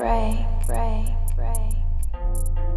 break, break, break.